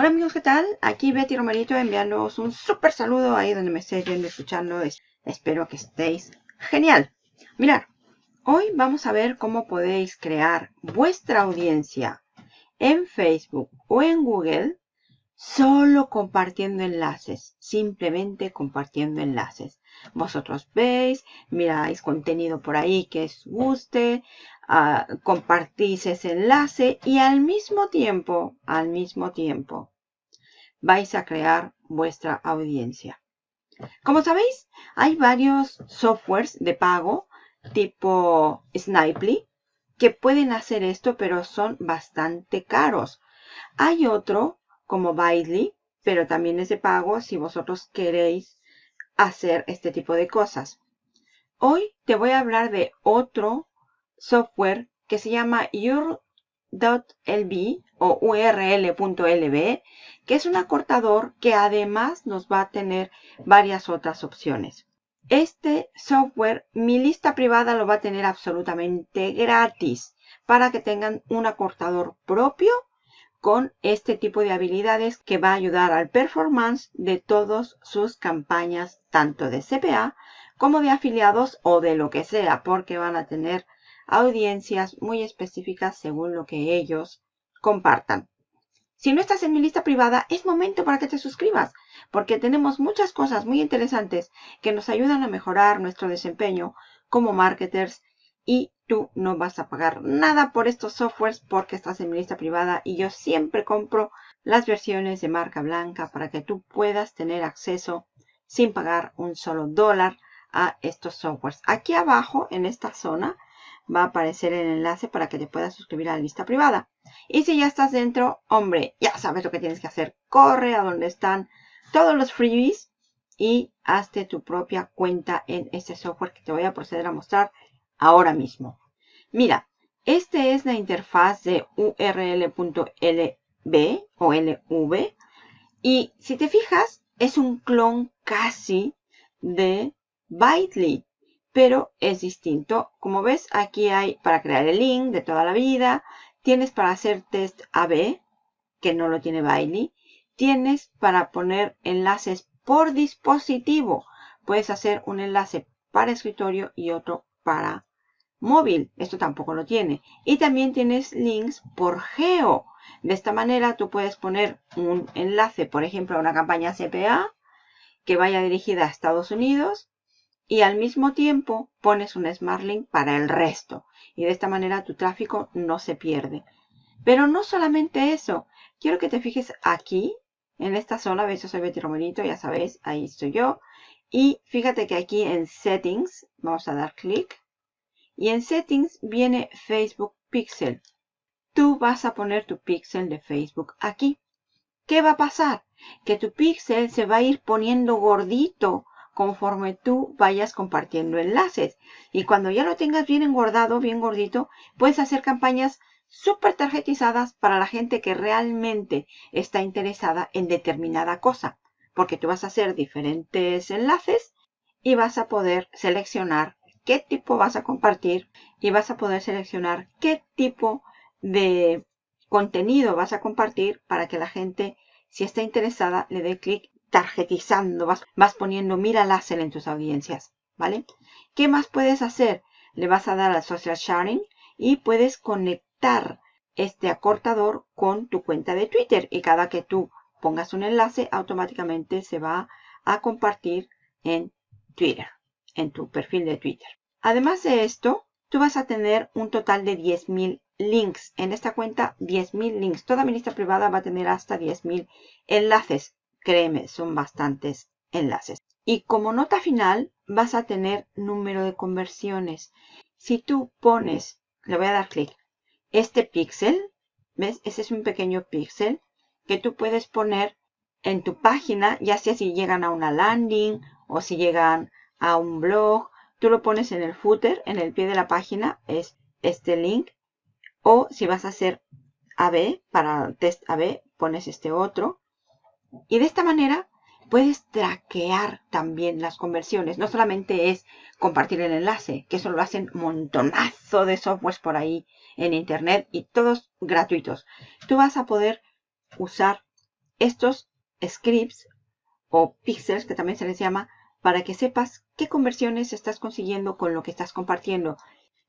Hola amigos, ¿qué tal? Aquí Betty Romerito enviándoos un súper saludo ahí donde me estéis viendo y escuchando. Espero que estéis genial. Mirad, hoy vamos a ver cómo podéis crear vuestra audiencia en Facebook o en Google solo compartiendo enlaces, simplemente compartiendo enlaces. Vosotros veis, miráis contenido por ahí que os guste, compartís ese enlace y al mismo tiempo, al mismo tiempo, vais a crear vuestra audiencia. Como sabéis, hay varios softwares de pago tipo Snipely que pueden hacer esto, pero son bastante caros. Hay otro como Bitely, pero también es de pago si vosotros queréis hacer este tipo de cosas. Hoy te voy a hablar de otro software que se llama your.lb o url.lb, que es un acortador que además nos va a tener varias otras opciones. Este software, mi lista privada lo va a tener absolutamente gratis para que tengan un acortador propio con este tipo de habilidades que va a ayudar al performance de todas sus campañas, tanto de CPA como de afiliados o de lo que sea, porque van a tener audiencias muy específicas según lo que ellos compartan. Si no estás en mi lista privada, es momento para que te suscribas, porque tenemos muchas cosas muy interesantes que nos ayudan a mejorar nuestro desempeño como marketers y tú no vas a pagar nada por estos softwares porque estás en mi lista privada y yo siempre compro las versiones de marca blanca para que tú puedas tener acceso sin pagar un solo dólar a estos softwares. Aquí abajo en esta zona va a aparecer el enlace para que te puedas suscribir a la lista privada. Y si ya estás dentro, hombre, ya sabes lo que tienes que hacer. Corre a donde están todos los freebies y hazte tu propia cuenta en este software que te voy a proceder a mostrar ahora mismo. Mira, esta es la interfaz de url.lb o lv. Y si te fijas, es un clon casi de Bitely, pero es distinto. Como ves, aquí hay para crear el link de toda la vida. Tienes para hacer test AB, que no lo tiene Bitely. Tienes para poner enlaces por dispositivo. Puedes hacer un enlace para escritorio y otro para móvil. Esto tampoco lo tiene. Y también tienes links por geo. De esta manera tú puedes poner un enlace, por ejemplo, a una campaña CPA que vaya dirigida a Estados Unidos y al mismo tiempo pones un Smart Link para el resto. Y de esta manera tu tráfico no se pierde. Pero no solamente eso. Quiero que te fijes aquí, en esta zona. ¿Ves? Yo soy Betty Romerito, ya sabéis, ahí estoy yo. Y fíjate que aquí en Settings, vamos a dar clic. Y en Settings viene Facebook Pixel. Tú vas a poner tu pixel de Facebook aquí. ¿Qué va a pasar? Que tu pixel se va a ir poniendo gordito conforme tú vayas compartiendo enlaces. Y cuando ya lo tengas bien engordado, bien gordito, puedes hacer campañas súper tarjetizadas para la gente que realmente está interesada en determinada cosa. Porque tú vas a hacer diferentes enlaces y vas a poder seleccionar qué tipo vas a compartir y vas a poder seleccionar qué tipo de contenido vas a compartir para que la gente, si está interesada, le dé clic tarjetizando, vas, poniendo mira láser en tus audiencias, ¿vale? ¿Qué más puedes hacer? Le vas a dar al social sharing y puedes conectar este acortador con tu cuenta de Twitter y cada que tú pongas un enlace automáticamente se va a compartir en Twitter en tu perfil de Twitter. Además de esto, tú vas a tener un total de 10.000 links. En esta cuenta, 10.000 links. Toda mi lista privada va a tener hasta 10.000 enlaces. Créeme, son bastantes enlaces. Y como nota final, vas a tener número de conversiones. Si tú pones, le voy a dar clic, este píxel, ¿ves? Ese es un pequeño píxel que tú puedes poner en tu página, ya sea si llegan a una landing o si llegan a un blog. Tú lo pones en el footer, en el pie de la página, es este link. O si vas a hacer AB, para test AB, pones este otro. Y de esta manera puedes traquear también las conversiones. No solamente es compartir el enlace, que eso lo hacen montonazo de softwares por ahí en internet y todos gratuitos. Tú vas a poder usar estos scripts o píxeles, que también se les llama, para que sepas qué conversiones estás consiguiendo con lo que estás compartiendo.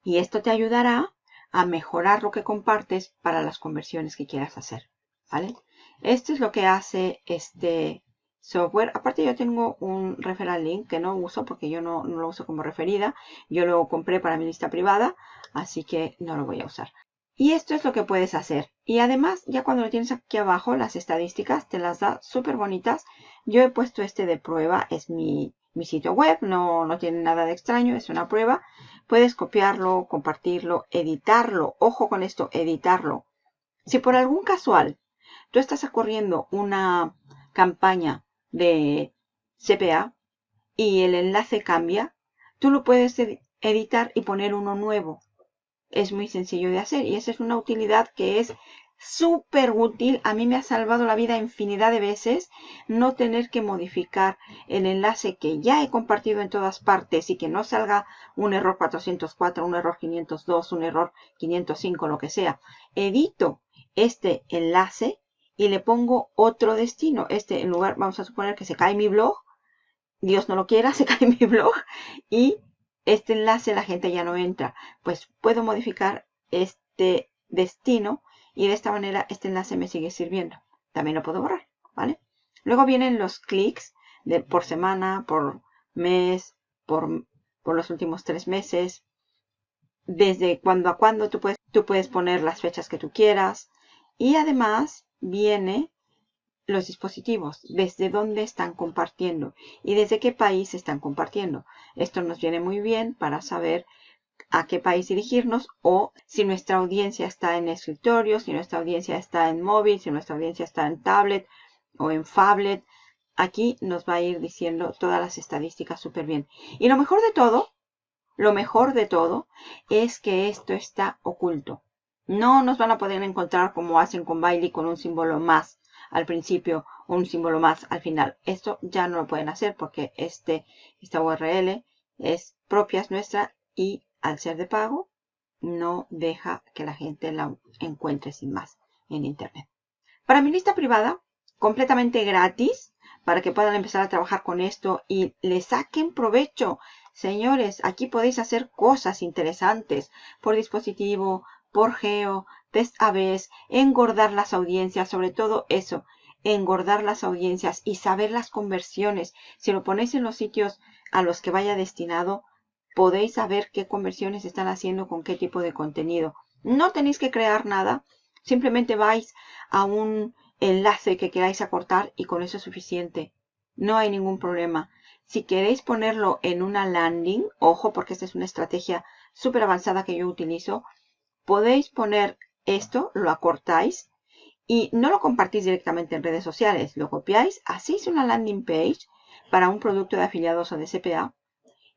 Y esto te ayudará a mejorar lo que compartes para las conversiones que quieras hacer. ¿Vale? Esto es lo que hace este software. Aparte yo tengo un referral link que no uso porque yo no, lo uso como referida. Yo lo compré para mi lista privada, así que no lo voy a usar. Y esto es lo que puedes hacer. Y además, ya cuando lo tienes aquí abajo, las estadísticas te las da súper bonitas. Yo he puesto este de prueba, es mi, mi sitio web, no, no tiene nada de extraño, es una prueba. Puedes copiarlo, compartirlo, editarlo. Ojo con esto, editarlo. Si por algún casual tú estás ocurriendo una campaña de CPA y el enlace cambia, tú lo puedes editar y poner uno nuevo. Es muy sencillo de hacer y esa es una utilidad que es súper útil. A mí me ha salvado la vida infinidad de veces no tener que modificar el enlace que ya he compartido en todas partes y que no salga un error 404, un error 502, un error 505, lo que sea. Edito este enlace y le pongo otro destino. Este en lugar, vamos a suponer que se cae mi blog. Dios no lo quiera, se cae mi blog. Y este enlace la gente ya no entra. Pues puedo modificar este destino y de esta manera este enlace me sigue sirviendo. También lo puedo borrar, ¿vale? Luego vienen los clics de, por semana, por mes, por, por los últimos tres meses. Desde cuando a cuando tú puedes, tú puedes poner las fechas que tú quieras. Y además viene los dispositivos, desde dónde están compartiendo y desde qué país están compartiendo. Esto nos viene muy bien para saber a qué país dirigirnos o si nuestra audiencia está en escritorio, si nuestra audiencia está en móvil, si nuestra audiencia está en tablet o en phablet. Aquí nos va a ir diciendo todas las estadísticas súper bien. Y lo mejor de todo, lo mejor de todo es que esto está oculto. No nos van a poder encontrar como hacen con Bailey con un símbolo más al principio o un símbolo más al final. Esto ya no lo pueden hacer porque este, esta URL es propia nuestra y al ser de pago no deja que la gente la encuentre sin más en internet. Para mi lista privada, completamente gratis, para que puedan empezar a trabajar con esto y le saquen provecho. Señores, aquí podéis hacer cosas interesantes por dispositivo, por geo, test ABs, engordar las audiencias, sobre todo eso, engordar las audiencias y saber las conversiones. Si lo ponéis en los sitios a los que vaya destinado, podéis saber qué conversiones están haciendo con qué tipo de contenido. No tenéis que crear nada, simplemente vais a un enlace que queráis acortar y con eso es suficiente. No hay ningún problema. Si queréis ponerlo en una landing, ojo porque esta es una estrategia súper avanzada que yo utilizo, podéis poner esto, lo acortáis y no lo compartís directamente en redes sociales, lo copiáis, hacéis una landing page para un producto de afiliados o de CPA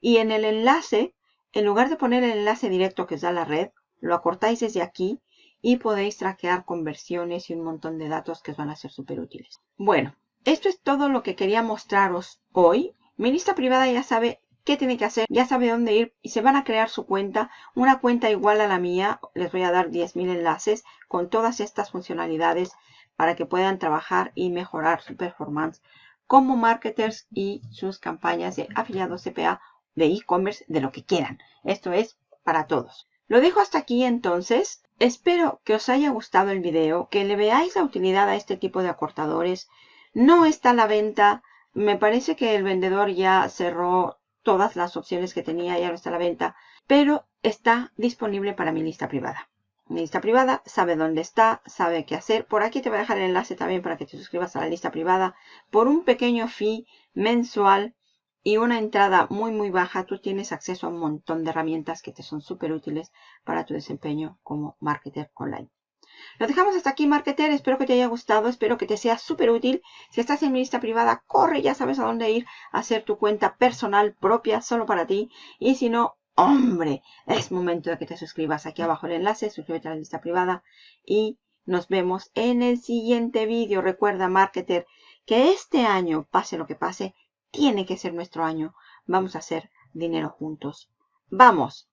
y en el enlace, en lugar de poner el enlace directo que os da la red, lo acortáis desde aquí y podéis traquear conversiones y un montón de datos que os van a ser súper útiles. Bueno, esto es todo lo que quería mostraros hoy. Mi lista privada ya sabe qué tiene que hacer, ya sabe dónde ir y se van a crear su cuenta, una cuenta igual a la mía, les voy a dar 10.000 enlaces con todas estas funcionalidades para que puedan trabajar y mejorar su performance como marketers y sus campañas de afiliados CPA, de e-commerce, de lo que quieran. Esto es para todos. Lo dejo hasta aquí entonces. Espero que os haya gustado el video, que le veáis la utilidad a este tipo de acortadores. No está a la venta. Me parece que el vendedor ya cerró todas las opciones que tenía, ya no está a la venta, pero está disponible para mi lista privada. Mi lista privada sabe dónde está, sabe qué hacer. Por aquí te voy a dejar el enlace también para que te suscribas a la lista privada. Por un pequeño fee mensual y una entrada muy muy baja, tú tienes acceso a un montón de herramientas que te son súper útiles para tu desempeño como marketer online. Lo dejamos hasta aquí, marketer. Espero que te haya gustado. Espero que te sea súper útil. Si estás en mi lista privada, corre, ya sabes a dónde ir a hacer tu cuenta personal propia solo para ti. Y si no, hombre, es momento de que te suscribas. Aquí abajo el enlace, suscríbete a la lista privada. Y nos vemos en el siguiente vídeo. Recuerda, marketer, que este año, pase lo que pase, tiene que ser nuestro año. Vamos a hacer dinero juntos. ¡Vamos!